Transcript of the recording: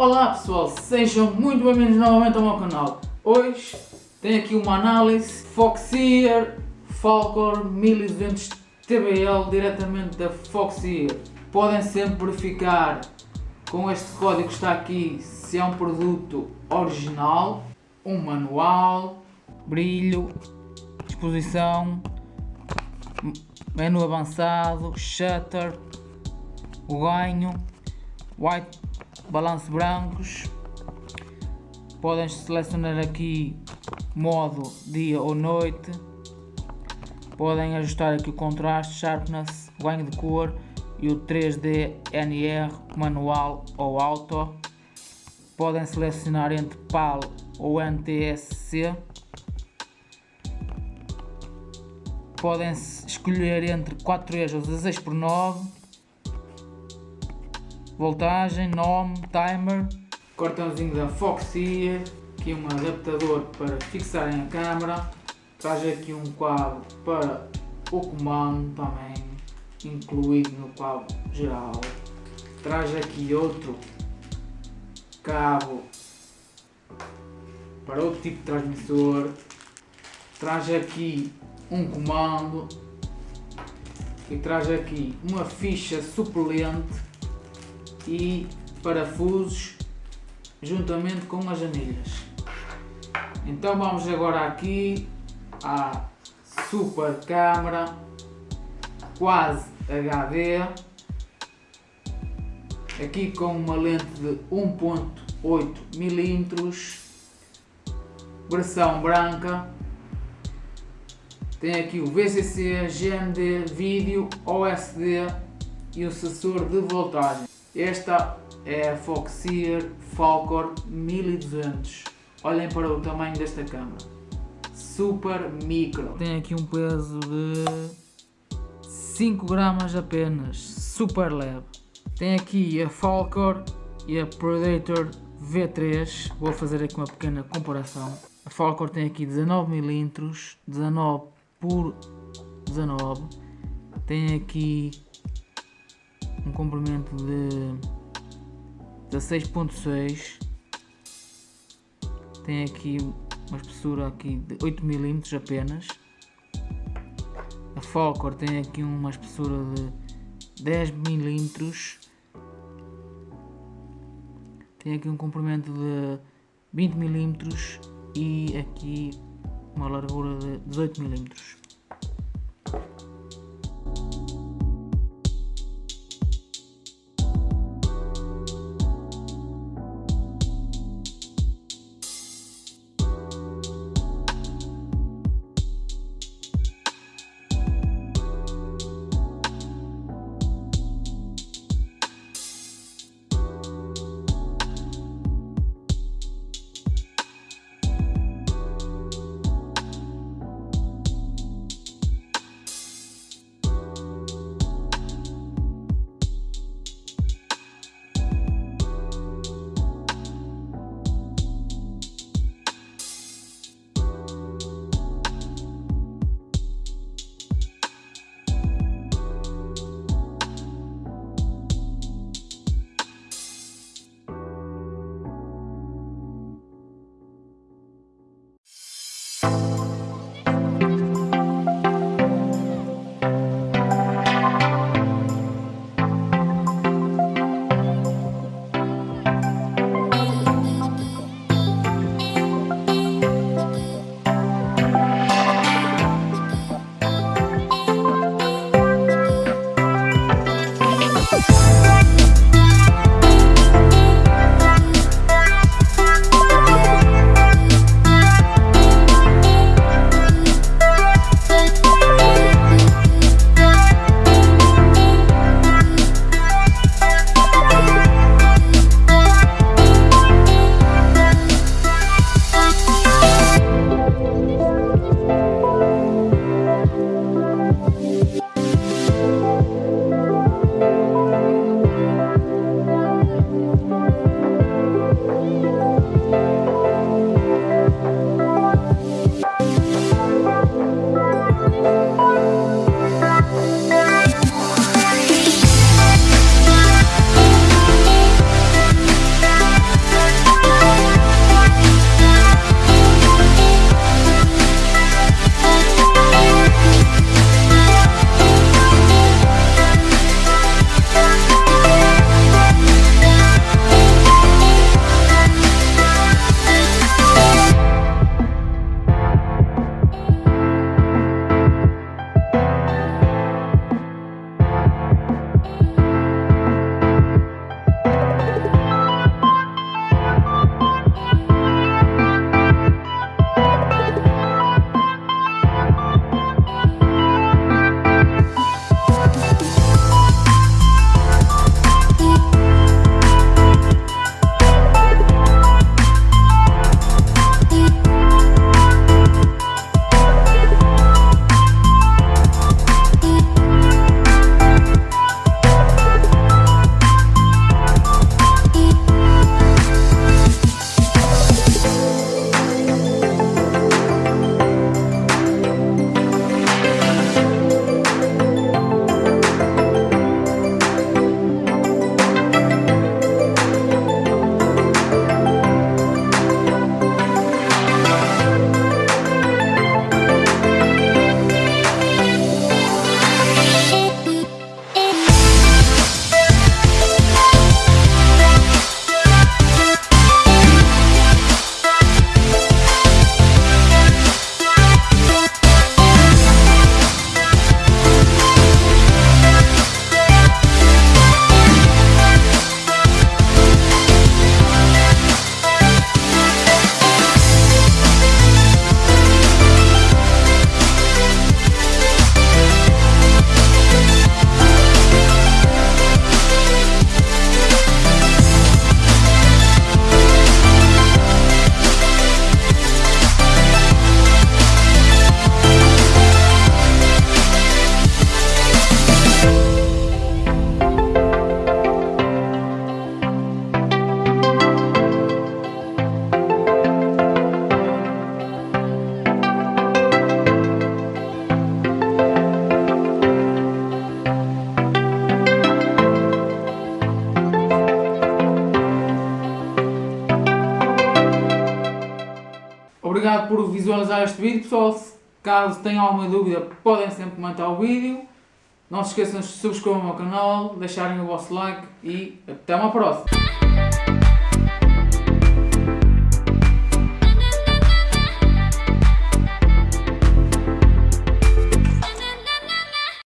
Olá pessoal, sejam muito bem-vindos novamente ao meu canal. Hoje tenho aqui uma análise Foxeer Falcor 1200 TBL diretamente da Foxeer. Podem sempre verificar com este código que está aqui se é um produto original, um manual, brilho, exposição, menu avançado, shutter, ganho, white balanço brancos. Podem selecionar aqui modo dia ou noite. Podem ajustar aqui o contraste, sharpness, ganho de cor e o 3D NR manual ou auto. Podem selecionar entre PAL ou NTSC podem escolher entre 4 eixos ou 16 por 9 voltagem, nome, timer, cartãozinho da Foxeer, aqui um adaptador para fixarem a câmera, traz aqui um cabo para o comando também incluído no cabo geral, traz aqui outro cabo para outro tipo de transmissor, traz aqui um comando. E traz aqui uma ficha suplente e parafusos juntamente com as anilhas. Então vamos agora aqui à super câmera quase HD aqui com uma lente de 1.8 mm versão branca tem aqui o VCC, GND, vídeo, OSD e o sensor de voltagem esta é a Foxeer Falcor 1200. Olhem para o tamanho desta câmera. Super micro. Tem aqui um peso de 5 gramas apenas. Super leve. Tem aqui a Falcor e a Predator V3. Vou fazer aqui uma pequena comparação. A Falcor tem aqui 19mm, 19 por 19. Tem aqui um comprimento de 16.6 tem aqui uma espessura aqui de 8 mm apenas. A Falcor tem aqui uma espessura de 10 mm tem aqui um comprimento de 20 mm e aqui uma largura de 18 mm visualizar este vídeo, pessoal. Caso tenham alguma dúvida, podem sempre comentar o vídeo. Não se esqueçam de subscrever o meu canal, deixarem o vosso like e até uma próxima.